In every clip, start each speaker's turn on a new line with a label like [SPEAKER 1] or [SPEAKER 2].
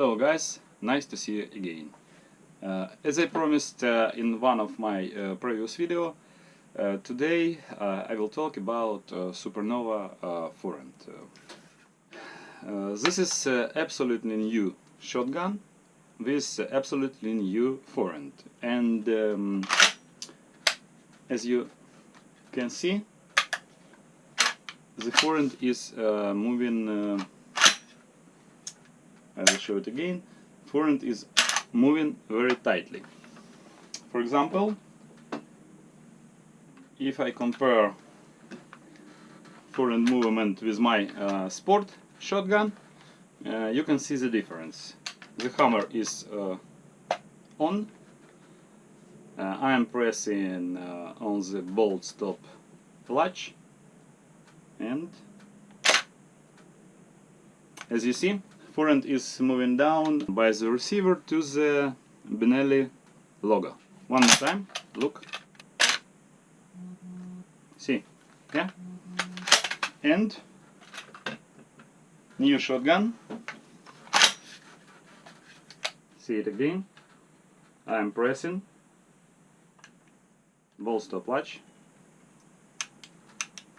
[SPEAKER 1] Hello guys, nice to see you again. Uh, as I promised uh, in one of my uh, previous video, uh, today uh, I will talk about uh, Supernova Forend. this is absolutely new shotgun with absolutely new forend and um, as you can see the forend is moving I will show it again. Forend is moving very tightly. For example, if I compare forend movement with my uh, sport shotgun, uh, you can see the difference. The hammer is uh, on. Uh, I am pressing uh, on the bolt stop clutch and as you see Forend is moving down by the receiver to the Benelli logo. One more time, look. See, yeah? And new shotgun. See it again. I'm pressing bolt stop latch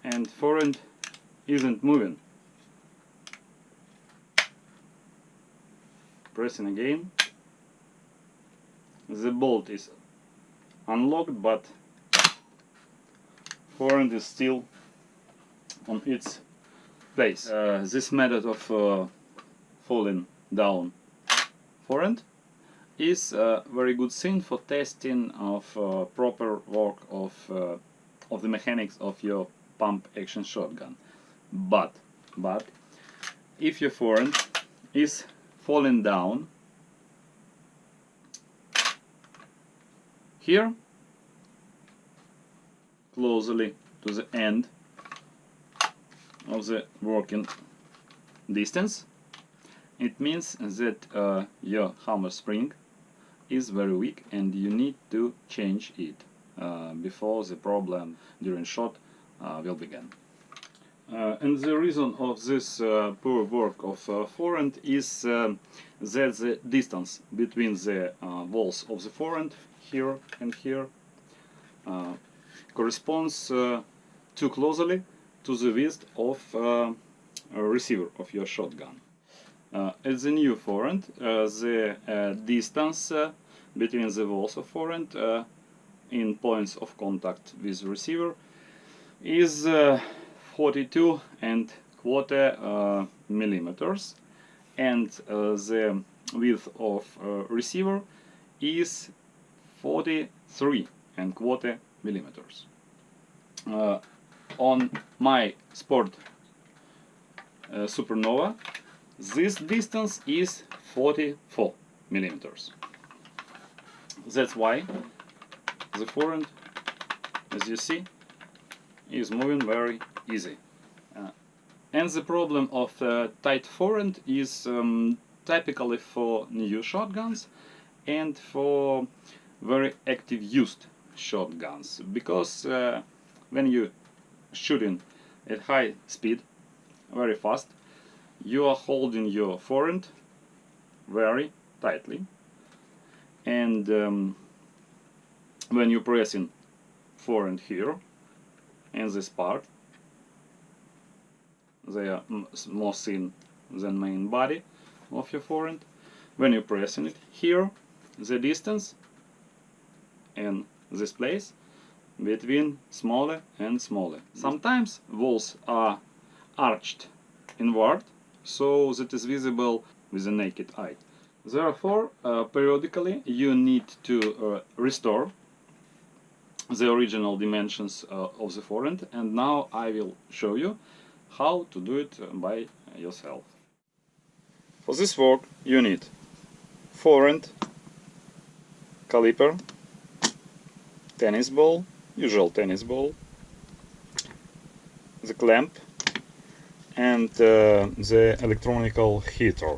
[SPEAKER 1] and forend isn't moving. Pressing again the bolt is unlocked but forend is still on its place. Uh, this method of uh, falling down forend is a very good thing for testing of uh, proper work of, uh, of the mechanics of your pump action shotgun. But, but if your forend is falling down here closely to the end of the working distance it means that uh, your hammer spring is very weak and you need to change it uh, before the problem during shot uh, will begin. Uh, and the reason of this uh, poor work of uh, forend is uh, that the distance between the uh, walls of the forend here and here uh, corresponds too closely to the width of receiver of your shotgun. at the new forend, the distance between the walls of forend in points of contact with receiver is 42 and quarter uh, millimeters and uh, the width of uh, receiver is 43 and quarter millimeters. Uh, on my sport uh, Supernova this distance is 44 millimeters. That's why the forend, as you see, is moving very easy. Uh, and the problem of uh, tight forend is um, typically for new shotguns and for very active used shotguns because uh, when you shooting at high speed very fast you are holding your forend very tightly and um, when you're pressing forend here in this part they are more thin than main body of your forend. When you're pressing it here, the distance in this place between smaller and smaller. Sometimes walls are arched inward, so that is visible with the naked eye. Therefore, uh, periodically you need to uh, restore the original dimensions uh, of the forend and now I will show you how to do it by yourself. For this work you need forend, caliper, tennis ball, usual tennis ball, the clamp and uh, the electronical heater.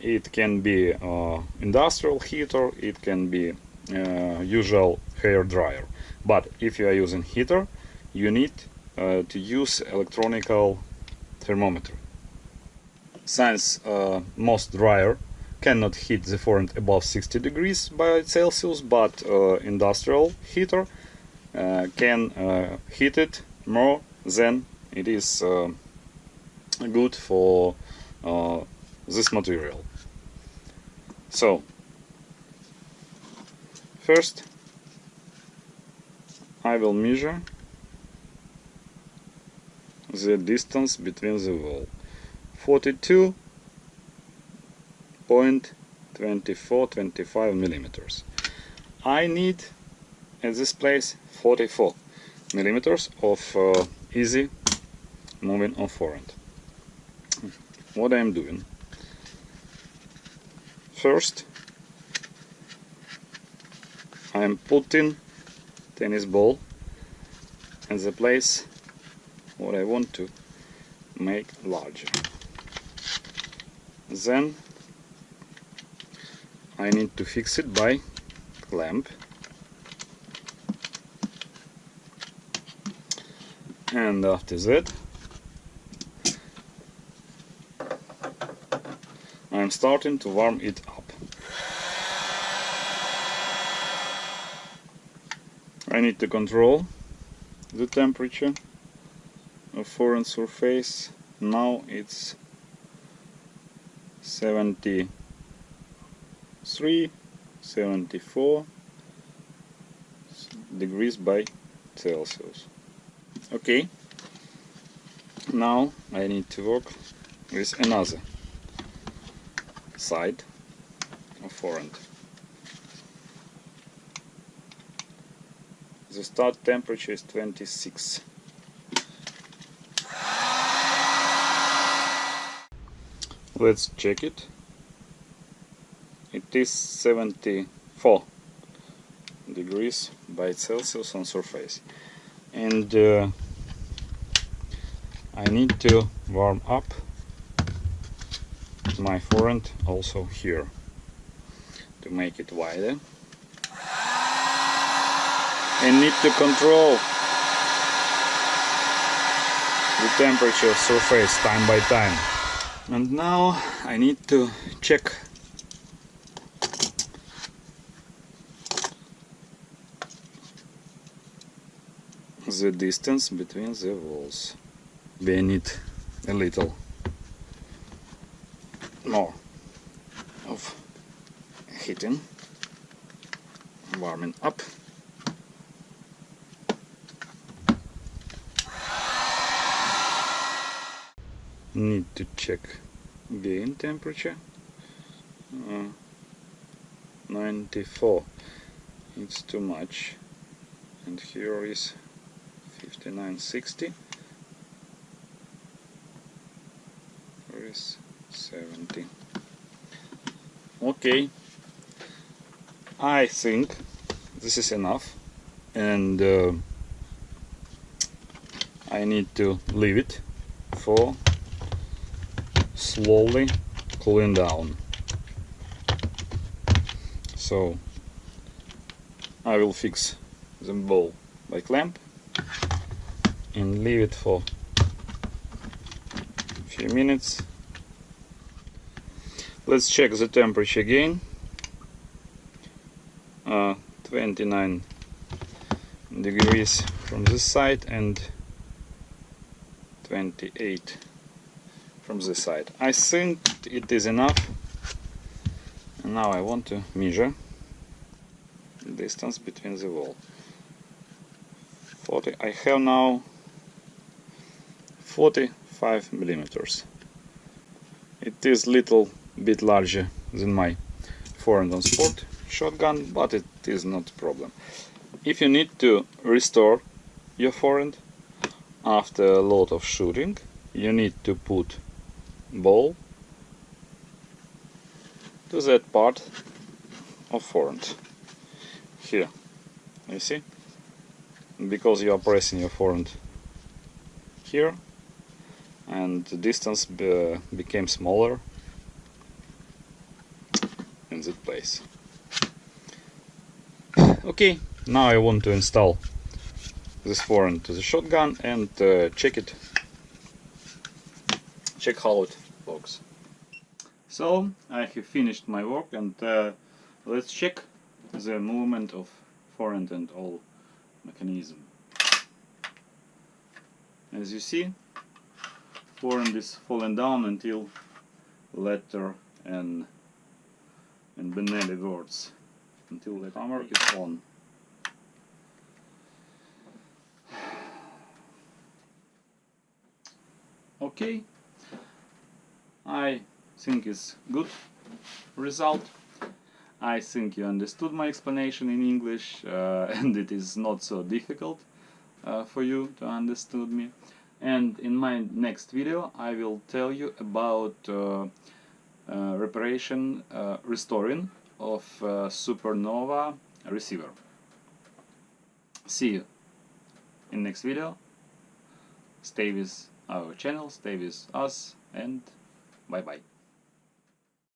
[SPEAKER 1] It can be uh, industrial heater, it can be uh, usual hair dryer. But if you are using heater, you need uh, to use electronical thermometer. Since uh, most dryer cannot heat the forend above 60 degrees by Celsius, but uh, industrial heater uh, can uh, heat it more than it is uh, good for uh, this material. So, first I will measure the distance between the wall. 42.2425 millimeters. I need at this place 44 millimeters of uh, easy moving on forend. What I am doing? First, I am putting tennis ball in the place what I want to make larger. Then I need to fix it by clamp and after that I'm starting to warm it up. I need to control the temperature forend surface. Now it's 73, 74 degrees by Celsius. Okay, now I need to work with another side of forend. The start temperature is 26. Let's check it. It is 74 degrees by Celsius on surface. And uh, I need to warm up my forend also here to make it wider and need to control the temperature surface time by time and now I need to check the distance between the walls. We need a little more of heating warming up need to check. Gain temperature? Uh, 94 it's too much. And here is 5960 here is 70 okay. I think this is enough. And uh, I need to leave it for slowly cooling down. So I will fix the ball by clamp and leave it for a few minutes. Let's check the temperature again. Uh, 29 degrees from this side and 28 from this side. I think it is enough. And now I want to measure the distance between the wall. 40. I have now 45 millimeters. It is little bit larger than my forend on sport shotgun, but it is not a problem. If you need to restore your forend after a lot of shooting, you need to put ball to that part of forend here. You see? Because you are pressing your forend here. And the distance be became smaller in that place. Okay. Now I want to install this forend to the shotgun and uh, check it check it works. So I have finished my work and uh, let's check the movement of forend and all mechanism. As you see, forend is falling down until letter N and Benelli words until the hammer is on. Okay, I think it's good result. I think you understood my explanation in English uh, and it is not so difficult uh, for you to understand me. And in my next video I will tell you about uh, uh reparation, uh, restoring of uh, supernova receiver. See you in next video. Stay with our channel, stay with us and バイバイ。